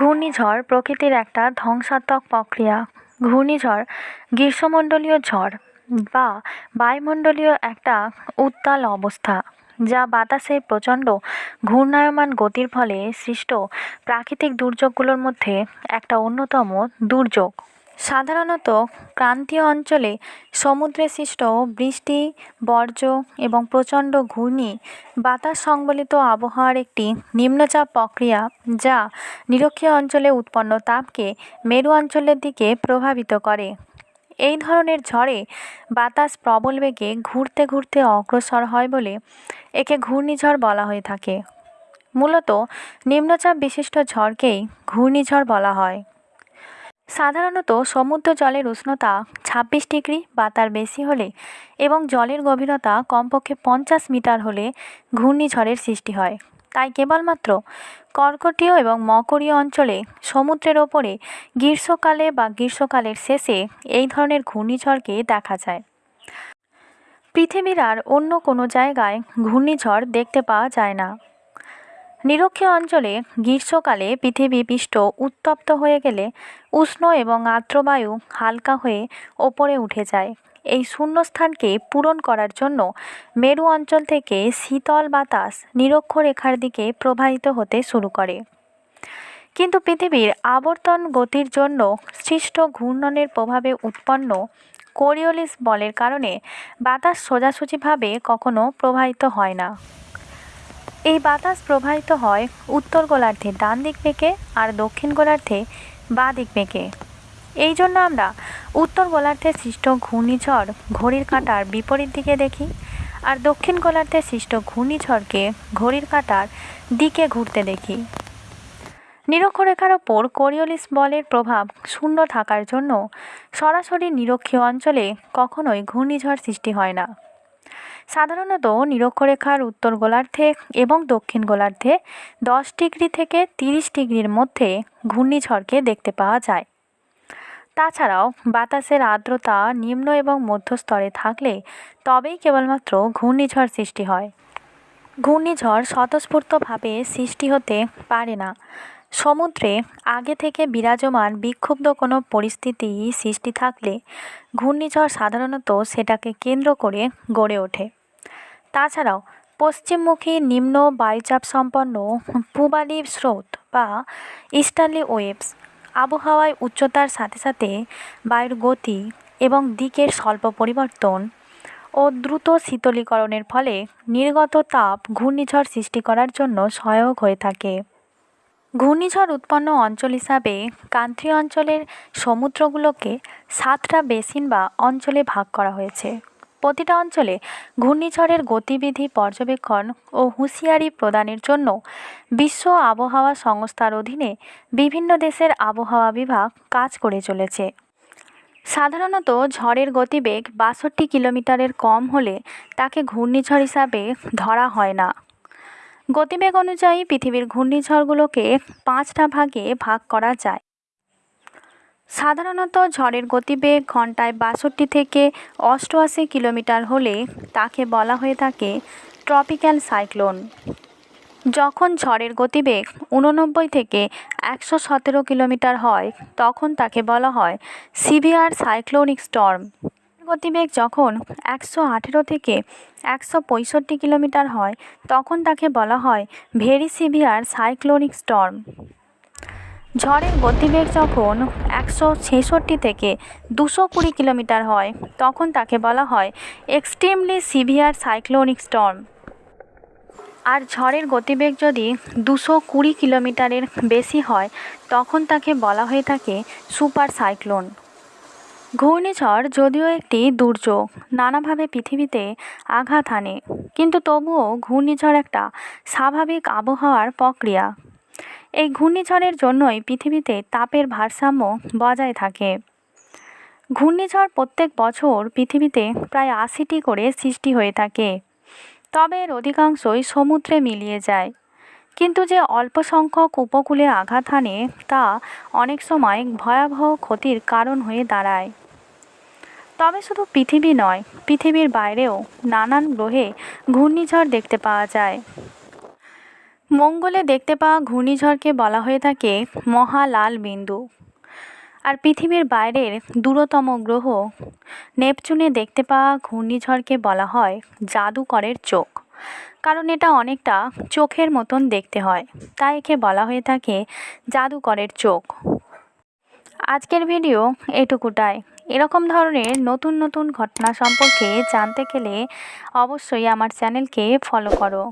ঘূর্ণিঝড় প্রকৃতির একটা ধ্বংসাত্মক প্রক্রিয়া। ঘূর্ণিঝড় গ্রীষ্মমণ্ডলীয় ঝড় বা বায়ুমণ্ডলীয় একটা উত্তাল অবস্থা, যা বাতাসের প্রচণ্ড ঘূর্ণায়মান গতির ফলে সৃষ্ট প্রাকৃতিক দুর্যোগগুলোর মধ্যে একটা অন্যতম দুর্যোগ। সাধারণত ক্রান্তীয় অঞ্চলে সমুদ্রে সৃষ্ট বৃষ্টি, বর্জ্য এবং প্রচণ্ড ঘূর্ণি, বাতাস সংবলিত আবহাওয়ার একটি নিম্নচাপ প্রক্রিয়া যা নিরক্ষীয় অঞ্চলে উৎপন্ন তাপকে মেরু অঞ্চলের দিকে প্রভাবিত করে। এই ধরনের ঝড়ে বাতাস প্রবল বেগে ঘুরতে ঘুরতে অগ্রসর হয় বলে একে ঘূর্ণিঝড় বলা হয়ে থাকে। মূলত নিম্নচাপ বিশিষ্ট ঝড়কেই ঘূর্ণিঝড় বলা হয়। সাধারণত সমুদ্র জলের উষ্ণতা ছাব্বিশ ডিগ্রি বা তার বেশি হলে এবং জলের গভীরতা কমপক্ষে পঞ্চাশ মিটার হলে ঘূর্ণিঝড়ের সৃষ্টি হয়। তাই কেবলমাত্র কর্কটীয় এবং মকরীয় অঞ্চলে সমুদ্রের ওপরে গ্রীষ্মকালে বা গ্রীষ্মকালের শেষে এই ধরনের ঘূর্ণিঝড়কে দেখা যায়। পৃথিবীর আর অন্য কোনো জায়গায় ঘূর্ণিঝড় দেখতে পাওয়া যায় না। নিরক্ষীয় অঞ্চলে গ্রীষ্মকালে পৃথিবী পৃষ্ঠ উত্তপ্ত হয়ে গেলে উষ্ণ এবং আর্দ্রবায়ু হালকা হয়ে ওপরে উঠে যায়। এই শূন্যস্থানকে পূরণ করার জন্য মেরু অঞ্চল থেকে শীতল বাতাস নিরক্ষরেখার দিকে প্রবাহিত হতে শুরু করে। কিন্তু পৃথিবীর আবর্তন গতির জন্য সৃষ্ট ঘূর্ণনের প্রভাবে উৎপন্ন কোরিওলিস বলের কারণে বাতাস সোজাসুজিভাবে কখনো প্রবাহিত হয় না। এই বাতাস প্রবাহিত হয় উত্তর গোলার্ধে, ডান দিক বেঁকে আর দক্ষিণ গোলার্ধে বাঁ দিক বেঁকে। এই জন্য আমরা উত্তর গোলার্ধে সৃষ্ট ঘূর্ণিঝড় ঘড়ির কাঁটার বিপরীত দিকে দেখি আর দক্ষিণ গোলার্ধে সৃষ্ট ঘূর্ণিঝড়কে ঘড়ির কাঁটার দিকে ঘুরতে দেখি। নিরক্ষরেখার ওপর কোরিওলিস বলের প্রভাব শূন্য থাকার জন্য সরাসরি নিরক্ষীয় অঞ্চলে কখনোই ঘূর্ণিঝড় সৃষ্টি হয় না। সাধারণত নিরক্ষরেখার উত্তর গোলার্ধে এবং দক্ষিণ গোলার্ধে দশ ডিগ্রি থেকে তিরিশ ডিগ্রির মধ্যে ঘূর্ণিঝড়কে দেখতে পাওয়া যায়। তাছাড়াও বাতাসের আর্দ্রতা নিম্ন এবং মধ্যস্তরে থাকলে তবেই কেবলমাত্র ঘূর্ণিঝড় সৃষ্টি হয়। ঘূর্ণিঝড় স্বতঃস্ফূর্তভাবে সৃষ্টি হতে পারে না। সমুদ্রে আগে থেকে বিরাজমান বিক্ষুব্ধ কোনো পরিস্থিতি সৃষ্টি থাকলে ঘূর্ণিঝড় সাধারণত সেটাকে কেন্দ্র করে গড়ে ওঠে। তাছাড়াও, পশ্চিমমুখী নিম্ন বায়ুচাপ সম্পন্ন পূবালি স্রোত বা ইস্টার্লি ওয়েভস আবহাওয়ায় উচ্চতার সাথে সাথে বায়ুর গতি এবং দিকের স্বল্প পরিবর্তন ও দ্রুত শীতলীকরণের ফলে নির্গত তাপ ঘূর্ণিঝড় সৃষ্টি করার জন্য সহায়ক হয়ে থাকে। ঘূর্ণিঝড় উৎপন্ন অঞ্চল হিসাবে ক্রান্তীয় অঞ্চলের সমুদ্রগুলোকে সাতটা বেসিন বা অঞ্চলে ভাগ করা হয়েছে। প্রতিটা অঞ্চলে ঘূর্ণিঝড়ের গতিবিধি পর্যবেক্ষণ ও হুঁশিয়ারি প্রদানের জন্য বিশ্ব আবহাওয়া সংস্থার অধীনে বিভিন্ন দেশের আবহাওয়া বিভাগ কাজ করে চলেছে। সাধারণত ঝড়ের গতিবেগ বাষট্টি কিলোমিটারের কম হলে তাকে ঘূর্ণিঝড় হিসাবে ধরা হয় না। গতিবেগ অনুযায়ী পৃথিবীর ঘূর্ণিঝড়গুলোকে পাঁচটা ভাগে ভাগ করা যায়। সাধারণত ঝড়ের গতিবেগ ঘন্টায় বাষট্টি থেকে অষ্টআশি কিলোমিটার হলে তাকে বলা হয়ে থাকে ট্রপিক্যাল সাইক্লোন। যখন ঝড়ের গতিবেগ উননব্বই থেকে একশো সতেরো কিলোমিটার হয়, তখন তাকে বলা হয় সিভিয়ার সাইক্লোনিক স্টর্ম। গতিবেগ যখন একশো আঠেরো থেকে একশো পঁয়ষট্টি কিলোমিটার হয়, তখন তাকে বলা হয় ভেরি সিভিয়ার সাইক্লোনিক স্টর্ম। ঝড়ের গতিবেগ যখন একশো ছেষট্টি থেকে দুশো কুড়ি কিলোমিটার হয়, তখন তাকে বলা হয় এক্সট্রিমলি সিভিয়ার সাইক্লোনিক স্টর্ম। আর ঝড়ের গতিবেগ যদি দুশো কুড়ি কিলোমিটারের বেশি হয়, তখন তাকে বলা হয়ে থাকে সুপার সাইক্লোন। ঘূর্ণিঝড় যদিও একটি দুর্যোগ, নানাভাবে পৃথিবীতে আঘাত হানে। কিন্তু তবুও ঘূর্ণিঝড় একটা স্বাভাবিক আবহাওয়ার প্রক্রিয়া। এই ঘূর্ণিঝড়ের জন্যই পৃথিবীতে তাপের ভারসাম্য বজায় থাকে। ঘূর্ণিঝড় প্রত্যেক বছর পৃথিবীতে প্রায় আশিটি করে সৃষ্টি হয়ে থাকে। তবে এর অধিকাংশই সমুদ্রে মিলিয়ে যায়। কিন্তু যে অল্প সংখ্যক উপকূলে আঘাত হানে তা অনেক সময় ভয়াবহ ক্ষতির কারণ হয়ে দাঁড়ায়। তবে শুধু পৃথিবী নয়, পৃথিবীর বাইরেও নানান গ্রহে ঘূর্ণিঝড় দেখতে পাওয়া যায়। মঙ্গলে দেখতে পাওয়া ঘূর্ণিঝড়কে বলা হয়ে থাকে মহালাল বিন্দু আর পৃথিবীর বাইরের দূরতম গ্রহ নেপচুনে দেখতে পাওয়া ঘূর্ণিঝড়কে বলা হয় জাদুকরের চোখ। কারণ এটা অনেকটা চোখের মতন দেখতে হয়, তাই একে বলা হয়ে থাকে জাদুকরের চোখ। আজকের ভিডিও এটুকুটাই। এরকম ধরনের নতুন নতুন ঘটনা সম্পর্কে জানতে গেলে অবশ্যই আমার চ্যানেলকে ফলো করো।